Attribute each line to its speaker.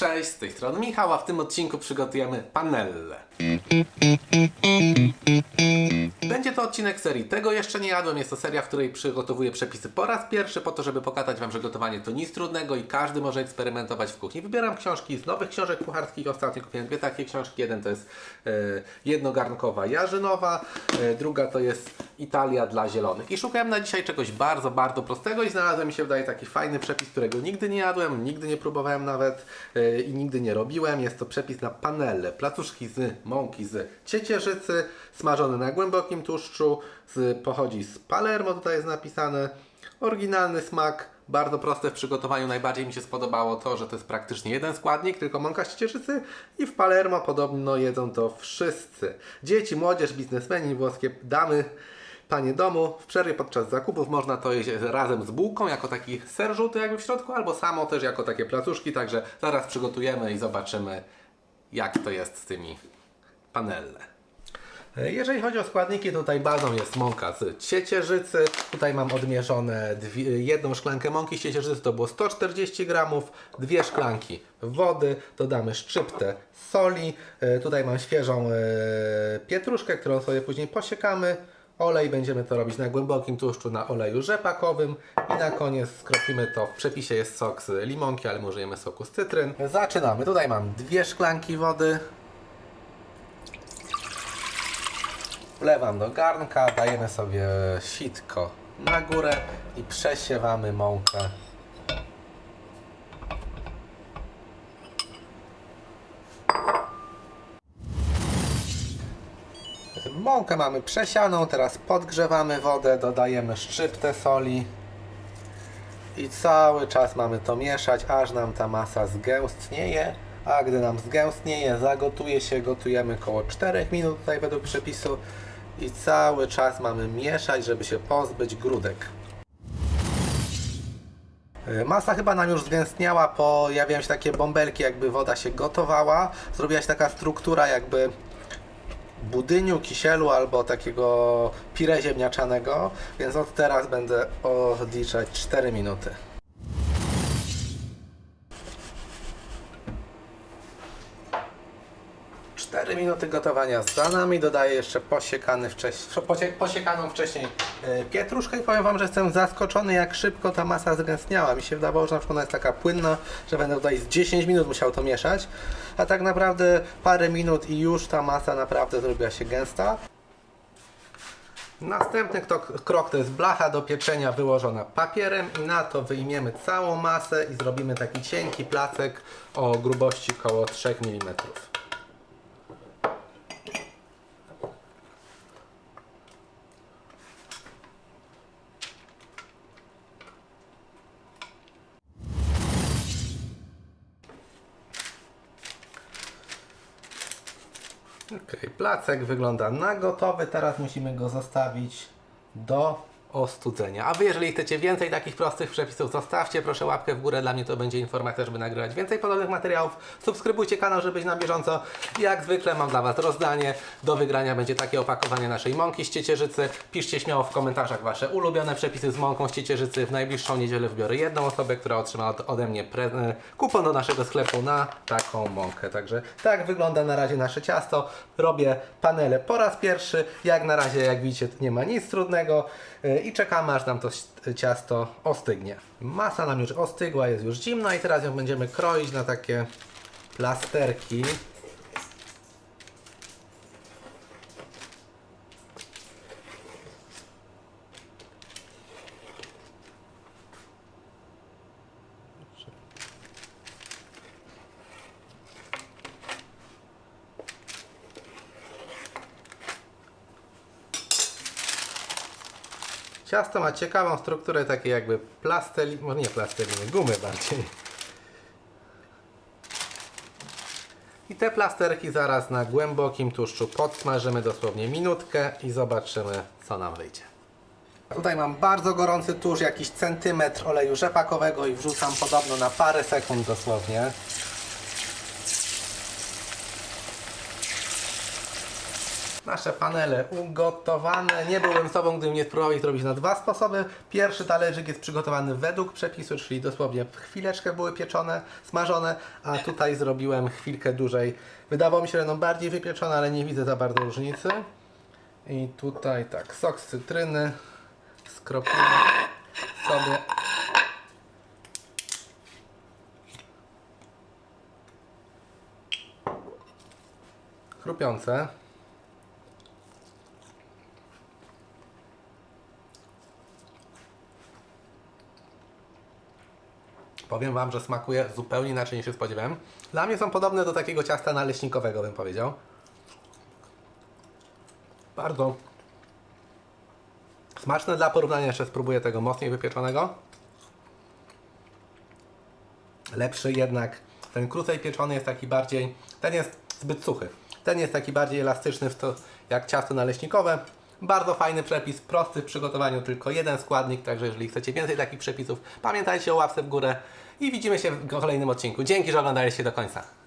Speaker 1: Cześć, z tej strony Michał, a w tym odcinku przygotujemy panelle. Będzie to odcinek serii Tego jeszcze nie jadłem. Jest to seria, w której przygotowuję przepisy po raz pierwszy, po to, żeby pokazać Wam, że gotowanie to nic trudnego i każdy może eksperymentować w kuchni. Wybieram książki z nowych książek kucharskich. Ostatnio kupiłem dwie takie książki. Jeden to jest e, jednogarnkowa jarzynowa, e, druga to jest Italia dla zielonych. I szukałem na dzisiaj czegoś bardzo, bardzo prostego i znalazłem mi się wydaje taki fajny przepis, którego nigdy nie jadłem, nigdy nie próbowałem nawet e, i nigdy nie robiłem. Jest to przepis na panelle, placuszki z mąki z ciecierzycy, smażone na głębokim tłuszczu, z, pochodzi z Palermo, tutaj jest napisane. Oryginalny smak, bardzo proste w przygotowaniu. Najbardziej mi się spodobało to, że to jest praktycznie jeden składnik, tylko mąka z ciecierzycy i w Palermo podobno jedzą to wszyscy. Dzieci, młodzież, biznesmeni, włoskie damy, panie domu. W przerwie podczas zakupów można to jeść razem z bułką, jako taki ser żółty jakby w środku, albo samo też jako takie placuszki, także zaraz przygotujemy i zobaczymy jak to jest z tymi panelle. Jeżeli chodzi o składniki, tutaj bazą jest mąka z ciecierzycy. Tutaj mam odmierzone dwie, jedną szklankę mąki z ciecierzycy, to było 140 gramów, dwie szklanki wody, dodamy szczyptę soli. E, Tutaj mam świeżą e, pietruszkę, którą sobie później posiekamy. Olej będziemy to robić na głębokim tłuszczu na oleju rzepakowym i na koniec skropimy to. W przepisie jest sok z limonki, ale my użyjemy soku z cytryn. Zaczynamy. Tutaj mam dwie szklanki wody. Wlewam do garnka, dajemy sobie sitko na górę i przesiewamy mąkę. Mąkę mamy przesianą, teraz podgrzewamy wodę, dodajemy szczyptę soli i cały czas mamy to mieszać, aż nam ta masa zgęstnieje. A gdy nam zgęstnieje, zagotuje się, gotujemy około 4 minut tutaj według przepisu i cały czas mamy mieszać, żeby się pozbyć grudek. Y, Masa chyba nam już zgęstniała, pojawiają się takie bąbelki, jakby woda się gotowała. Zrobiła się taka struktura jakby budyniu, kisielu albo takiego pire ziemniaczanego, więc od teraz będę odliczać 4 minuty. Cztery minuty gotowania za nami. Dodaję jeszcze posiekany wcześniej, posie- posiekaną wcześniej e, pietruszkę i powiem Wam, że jestem zaskoczony jak szybko ta masa zgęstniała. Mi się wydawało, że na przykład ona jest taka płynna, że będę tutaj z 10 minut musiał to mieszać, a tak naprawdę parę minut i już ta masa naprawdę zrobiła się gęsta. Następny krok to jest blacha do pieczenia wyłożona papierem i na to wyjmiemy całą masę i zrobimy taki cienki placek o grubości około 3 mm. Ok, placek wygląda na gotowy. Teraz musimy go zostawić do ostudzenia. A Wy, jeżeli chcecie więcej takich prostych przepisów, zostawcie proszę łapkę w górę. Dla mnie to będzie informacja, żeby nagrywać więcej podobnych materiałów. Subskrybujcie kanał, żeby być na bieżąco. Jak zwykle mam dla Was rozdanie. Do wygrania będzie takie opakowanie naszej mąki z ciecierzycy. Piszcie śmiało w komentarzach Wasze ulubione przepisy z mąką z ciecierzycy. W najbliższą niedzielę wybiorę jedną osobę, która otrzyma od, ode mnie e, kupon do naszego sklepu na taką mąkę. Także tak wygląda na razie nasze ciasto. Robię panele po raz pierwszy. Jak na razie, jak widzicie, nie ma nic trudnego. I czekamy, aż nam to ciasto ostygnie. Masa nam już ostygła, jest już zimna i teraz ją będziemy kroić na takie plasterki. Ciasto ma ciekawą strukturę, takie jakby plasteliny, może nie plasteliny, gumy bardziej. I te plasterki zaraz na głębokim tłuszczu podsmażymy dosłownie minutkę i zobaczymy co nam wyjdzie. Tutaj mam bardzo gorący tłuszcz, jakiś centymetr oleju rzepakowego i wrzucam podobno na parę sekund dosłownie. Nasze panele ugotowane. Nie byłbym sobą, gdybym nie spróbował ich robić na dwa sposoby. Pierwszy talerzyk jest przygotowany według przepisu, czyli dosłownie w chwileczkę były pieczone, smażone, a tutaj zrobiłem chwilkę dłużej. Wydawało mi się, że będą bardziej wypieczone, ale nie widzę za bardzo różnicy. I tutaj tak, sok z cytryny skropimy sobie. Chrupiące. Powiem Wam, że smakuje zupełnie inaczej niż się spodziewałem. Dla mnie są podobne do takiego ciasta naleśnikowego, bym powiedział. Bardzo smaczne dla porównania. Jeszcze spróbuję tego mocniej wypieczonego. Lepszy jednak. Ten krócej pieczony jest taki bardziej. Ten jest zbyt suchy. Ten jest taki bardziej elastyczny w to, jak ciasto naleśnikowe. Bardzo fajny przepis, prosty w przygotowaniu, tylko jeden składnik. Także jeżeli chcecie więcej takich przepisów, pamiętajcie o łapce w górę i widzimy się w kolejnym odcinku. Dzięki, że oglądaliście do końca.